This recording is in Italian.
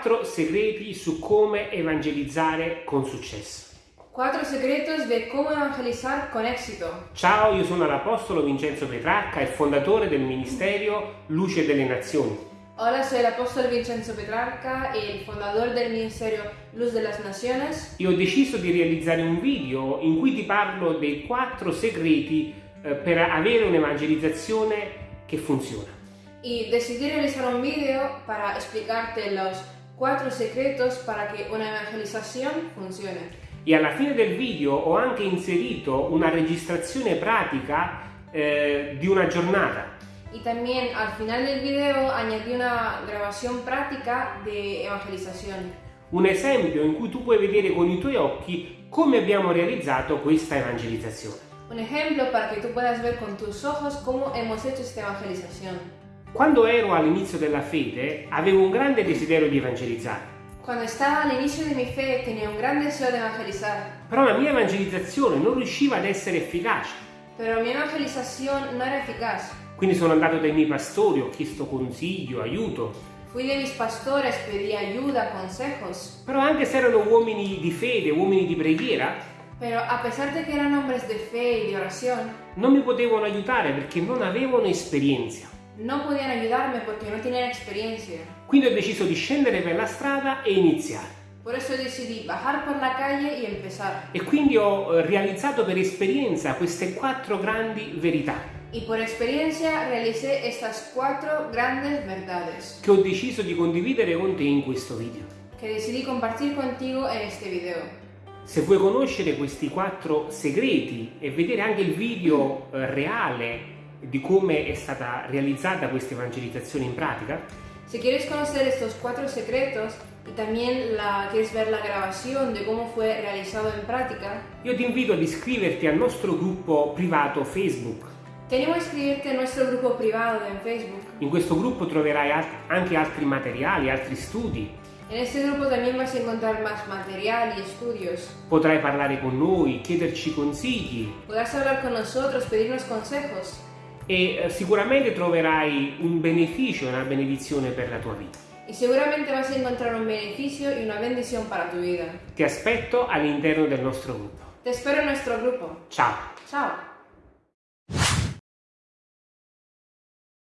4 segreti su come evangelizzare con successo. Cuatro secretos de cómo evangelizar con éxito. Ciao, io sono l'Apostolo Vincenzo Petrarca, il fondatore del Ministero Luce delle Nazioni. Hola, soy el apóstol Vincenzo Petrarca, el fundador del ministerio Luz de las Naciones. E ho deciso di realizzare un video in cui ti parlo dei 4 segreti eh, per avere un'evangelizzazione che funziona. Y decidí realizar un video para explicarte los cuatro secretos para que una evangelización funcione. E alla fine del video ho anche inserito una registrazione pratica eh, di una giornata. Y también al final del video añadí una grabación práctica de evangelización. Un esempio in cui tu puoi vedere con i tuoi occhi come abbiamo realizzato questa evangelizzazione. Un ejemplo para que tú puedas ver con tus ojos cómo hemos hecho esta evangelización. Quando ero all'inizio della fede avevo un grande desiderio di evangelizzare, Cuando estaba al inicio de mi fe tenía un gran deseo de evangelizar, però la mia evangelizzazione non riusciva ad essere efficace. pero mi evangelización no era eficaz. Quindi sono andato dai miei pastori, ho chiesto consiglio, aiuto. Fui de mis pastores, pedí ayuda, consejos, Però anche se erano uomini di fede, uomini di preghiera, pero a pesar de que eran hombres de fe y de oración, non mi potevano aiutare perché non avevano esperienza. No podían ayudarme porque no tenían experiencia. Quindi ho deciso di scendere per la strada e iniziare. Por eso decidí bajar por la calle y empezar. E quindi ho eh, realizzato per esperienza queste quattro grandi verità Y por experiencia realicé estas cuatro grandes verdades che ho deciso di condividere con te in questo video. que decidí compartir contigo en este video. Se vuoi conoscere questi quattro segreti e vedere anche il video eh, reale di come è stata realizzata questa evangelizzazione in pratica, Si quieres conocer estos cuatro secretos y también la, quieres ver la grabación de cómo fue realizado en práctica, io ti invito ad iscriverti al nostro gruppo privato Facebook. te animo a inscribirte en nuestro grupo privado en Facebook. In questo gruppo troverai al- anche altri materiali, altri studi. En este grupo también vas a encontrar más material y estudios. Potrai parlare con noi, chiederci consigli Podrás hablar con nosotros, pedirnos consejos e eh, sicuramente troverai un beneficio e una benedizione per la tua vita. y seguramente vas a encontrar un beneficio y una bendición para tu vida. Ti aspetto all'interno del nostro gruppo. Te espero en nuestro grupo. Ciao! Chao.